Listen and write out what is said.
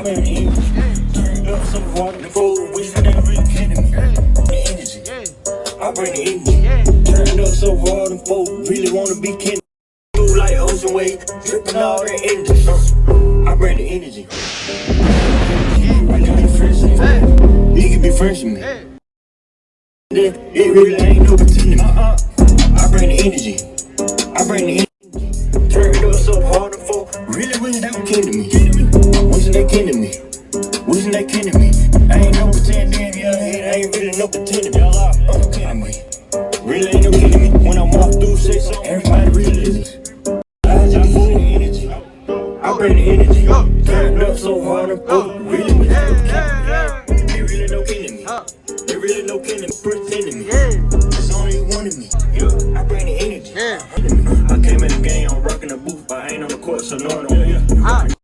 I bring the energy. Turned up some before, wish they really kidding me. The energy. I bring the energy. Turned up so hard and folk really wanna be kin. Do like ocean wave, dripping all the energy. I bring the energy. It can be fresh in me. In me. It really ain't no pretending. I bring the energy. I bring the energy. Turned up so hard and folk really were kin to me. up and take them all out. Uh, I'm. Really ain't no kidding me. When I'm through, say something. Everybody really is. I just need the energy. I bring the energy. Turned up so hard, I'm through. Really with you. They really no kidding me. They really no kidding me. Pretending me. It's only one of me. I bring the energy. I came in the game, I'm rocking the booth, but I ain't on the court, so no, one don't.